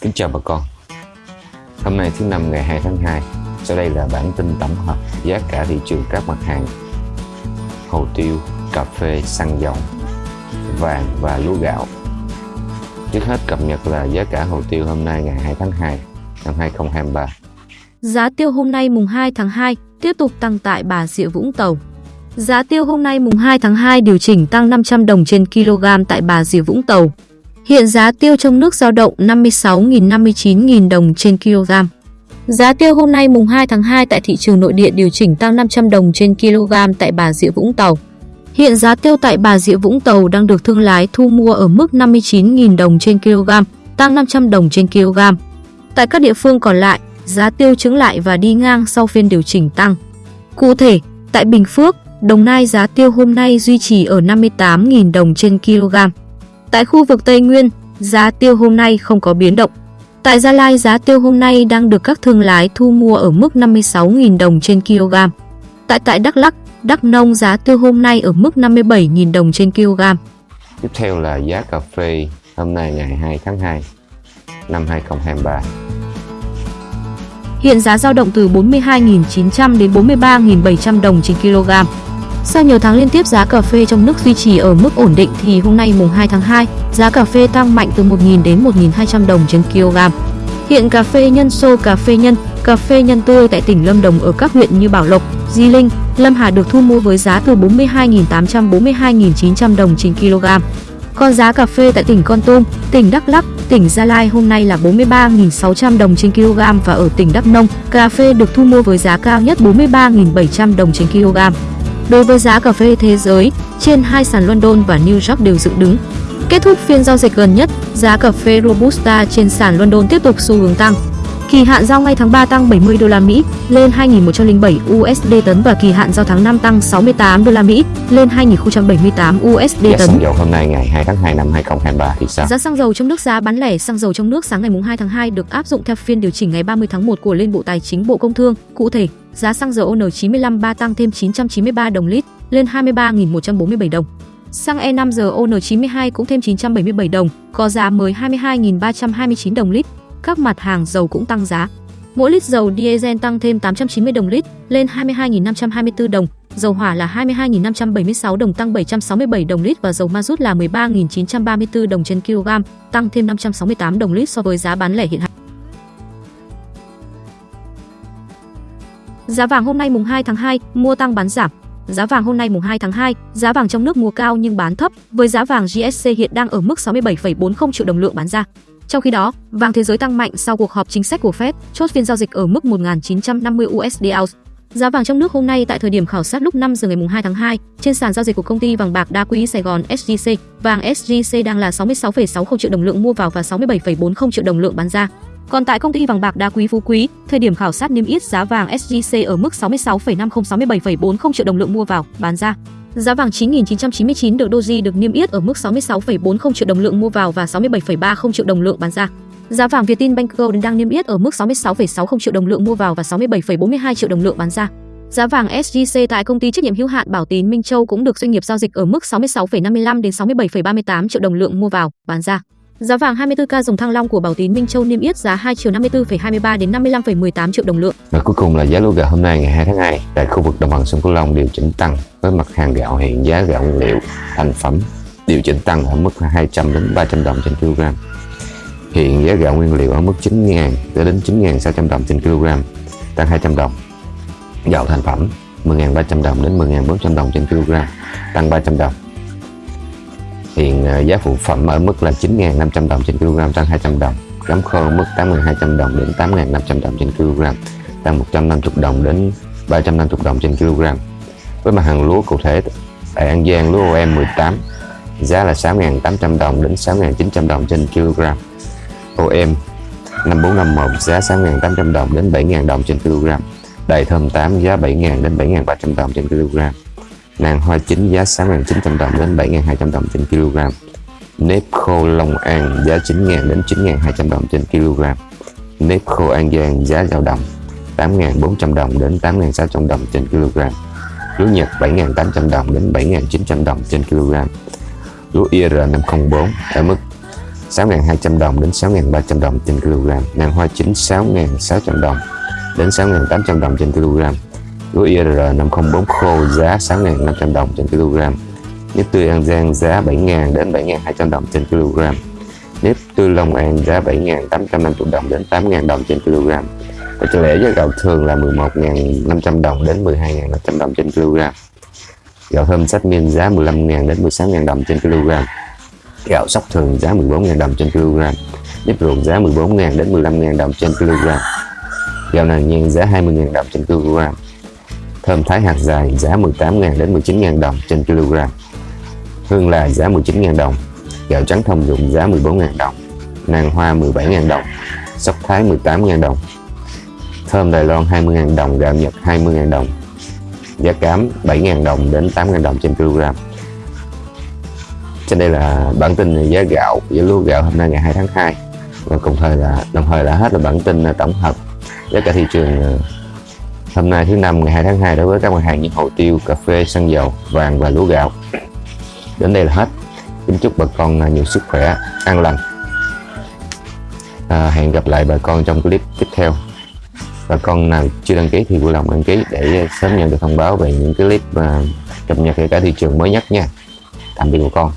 Kính chào bà con Hôm nay thứ năm ngày 2 tháng 2 Sau đây là bản tin tổng hợp giá cả thị trường các mặt hàng Hồ tiêu, cà phê, xăng dầu, vàng và lúa gạo Trước hết cập nhật là giá cả hồ tiêu hôm nay ngày 2 tháng 2 năm 2023 Giá tiêu hôm nay mùng 2 tháng 2 tiếp tục tăng tại Bà Rịa Vũng Tàu. Giá tiêu hôm nay mùng 2 tháng 2 điều chỉnh tăng 500 đồng trên kg tại Bà Rịa Vũng Tàu. Hiện giá tiêu trong nước dao động 56.000 59.000 đồng trên kg. Giá tiêu hôm nay mùng 2 tháng 2 tại thị trường nội địa điều chỉnh tăng 500 đồng trên kg tại Bà Rịa Vũng Tàu. Hiện giá tiêu tại Bà Rịa Vũng Tàu đang được thương lái thu mua ở mức 59.000 đồng trên kg, tăng 500 đồng trên kg. Tại các địa phương còn lại, giá tiêu chứng lại và đi ngang sau phiên điều chỉnh tăng. Cụ thể, tại Bình Phước, Đồng Nai giá tiêu hôm nay duy trì ở 58.000 đồng trên kg. Tại khu vực Tây Nguyên, giá tiêu hôm nay không có biến động. Tại Gia Lai giá tiêu hôm nay đang được các thương lái thu mua ở mức 56.000 đồng trên kg. Tại tại Đắk Lắk, Đắk Nông giá tiêu hôm nay ở mức 57.000 đồng trên kg. Tiếp theo là giá cà phê hôm nay ngày 2 tháng 2 năm 2023 Hiện giá dao động từ 42.900 đến 43.700 đồng trên kg. Sau nhiều tháng liên tiếp giá cà phê trong nước duy trì ở mức ổn định thì hôm nay mùng 2 tháng 2, giá cà phê tăng mạnh từ 1.000 đến 1.200 đồng trên kg. Hiện cà phê nhân sô, cà phê nhân, cà phê nhân tươi tại tỉnh Lâm Đồng ở các huyện như Bảo Lộc, Di Linh, Lâm Hà được thu mua với giá từ 42.800 42.900 đồng trên kg. Còn giá cà phê tại tỉnh Con Tum, tỉnh Đắk Lắk, tỉnh Gia Lai hôm nay là 43.600 đồng trên kg và ở tỉnh Đắk Nông, cà phê được thu mua với giá cao nhất 43.700 đồng trên kg. Đối với giá cà phê thế giới, trên hai sàn London và New York đều dựng đứng. Kết thúc phiên giao dịch gần nhất, giá cà phê Robusta trên sàn London tiếp tục xu hướng tăng. Kỳ hạn giao ngay tháng 3 tăng 70 đô la Mỹ lên 2.107 USD tấn và kỳ hạn giao tháng 5 tăng 68 đô la Mỹ lên 2.078 USD Giá tấn. xăng dầu hôm nay ngày 2 tháng 2 năm 2023 thì sao? Giá xăng dầu trong nước giá bán lẻ xăng dầu trong nước sáng ngày 2 tháng 2 được áp dụng theo phiên điều chỉnh ngày 30 tháng 1 của Liên Bộ Tài chính Bộ Công Thương. Cụ thể, giá xăng dầu ON95 3 tăng thêm 993 đồng lít lên 23.147 đồng. Xăng E5 giờ ON92 cũng thêm 977 đồng, có giá mới 22.329 đồng lít. Các mặt hàng dầu cũng tăng giá. Mỗi lít dầu diesel tăng thêm 890 đồng lít lên 22.524 đồng, dầu hỏa là 22.576 đồng tăng 767 đồng lít và dầu ma rút là 13.934 đồng trên kg, tăng thêm 568 đồng lít so với giá bán lẻ hiện hành. Giá vàng hôm nay mùng 2 tháng 2, mua tăng bán giảm. Giá vàng hôm nay mùng 2 tháng 2, giá vàng trong nước mua cao nhưng bán thấp, với giá vàng GSC hiện đang ở mức 67,40 triệu đồng lượng bán ra. Trong khi đó, vàng thế giới tăng mạnh sau cuộc họp chính sách của Fed, chốt phiên giao dịch ở mức 1.950 USD ounce. Giá vàng trong nước hôm nay tại thời điểm khảo sát lúc 5 giờ ngày 2 tháng 2, trên sàn giao dịch của công ty vàng bạc đa quý Sài Gòn SJC, vàng SJC đang là 66,60 triệu đồng lượng mua vào và 67,40 triệu đồng lượng bán ra. Còn tại công ty vàng bạc đa quý Phú Quý, thời điểm khảo sát niêm yết giá vàng SJC ở mức 66,50 67,40 triệu đồng lượng mua vào, bán ra. Giá vàng 9.999 được Doji được niêm yết ở mức 66,40 triệu đồng lượng mua vào và 67,30 triệu đồng lượng bán ra. Giá vàng Vietinbank Gold đang niêm yết ở mức 66,60 triệu đồng lượng mua vào và 67,42 triệu đồng lượng bán ra. Giá vàng SJC tại công ty trách nhiệm hữu hạn Bảo Tín Minh Châu cũng được doanh nghiệp giao dịch ở mức 66,55 đến 67,38 triệu đồng lượng mua vào, bán ra. Giá vàng 24K dòng thăng long của Bảo Tín Minh Châu niêm yết giá 2 triệu 54,23 đến 55,18 triệu đồng lượng. Và cuối cùng là giá lúa gạo hôm nay ngày 2 tháng 2 tại khu vực đồng bằng sông Cửu Long điều chỉnh tăng với mặt hàng gạo hiện giá gạo nguyên liệu thành phẩm điều chỉnh tăng ở mức 200 đến 300 đồng trên kg. Hiện giá gạo nguyên liệu ở mức 9.000 đến 9.600 đồng trên kg, tăng 200 đồng. Gạo thành phẩm 10.300 đồng đến 10.400 đồng trên kg, tăng 300 đồng. Hiện à, giá phụ phẩm ở mức là 9.500 đồng trên kg, tăng 200 đồng. cám khô ở mức 8.200 đồng đến 8.500 đồng trên kg, tăng 150 đồng đến 350 đồng trên kg. Với mặt hàng lúa cụ thể tại An Giang lúa OM 18 giá là 6.800 đồng đến 6.900 đồng trên kg. OM 5451 giá 6.800 đồng đến 7.000 đồng trên kg. Đầy thơm 8 giá 7.000 đến 7.300 đồng trên kg. Nàng hoa chính giá 6.900 đồng đến 7.200 đồng trên kg. Nếp khô Long An giá 9.000 đến 9.200 đồng trên kg. Nếp khô An Giang giá dao động 8.400 đồng đến 8.600 đồng trên kg. Lúa Nhật 7.800 đồng đến 7.900 đồng trên kg. Lúa IR504 ở mức 6.200 đồng đến 6.300 đồng trên kg nàng hoa chính 6.600 đồng đến 6.800 đồng trên kg lúa IR504 khô giá 6.500 đồng trên kg nếp tươi An Giang giá 7.000 đến 7.200 đồng trên kg nếp tươi Long An giá 7.850 đồng đến 8.000 đồng trên kg và cho lẽ giá gạo thường là 11.500 đồng đến 12.500 đồng trên kg gạo thơm sách miên giá 15.000 đến 16.000 đồng trên kg gạo sóc thường giá 14.000 đồng trên kg nếp ruộng giá 14.000 đến 15.000 đồng trên kg gạo nàng nhan giá 20.000 đồng trên kg thơm thái hạt dài giá 18.000 đến 19.000 đồng trên kg hương là giá 19.000 đồng, gạo trắng thông dụng giá 14.000 đồng, nàng hoa 17.000 đồng, sóc thái 18.000 đồng. Thơm Đài Loan 20.000 đồng, gạo Nhật 20.000 đồng, giá cám 7.000 đồng đến 8.000 đồng trên kg trên đây là bản tin giá gạo, giá lúa gạo hôm nay ngày 2 tháng 2 và cùng thời là, đồng thời là hết là bản tin tổng hợp giá cả thị trường ờ, hôm nay thứ năm ngày 2 tháng 2 đối với các mặt hàng như hồ tiêu, cà phê, xăng dầu, vàng và lúa gạo. Đến đây là hết. Kính chúc bà con à, nhiều sức khỏe an lành. À, hẹn gặp lại bà con trong clip tiếp theo. Bà con nào chưa đăng ký thì vui lòng đăng ký để sớm nhận được thông báo về những cái clip à, cập nhật về cả thị trường mới nhất nha. Tạm biệt bà con.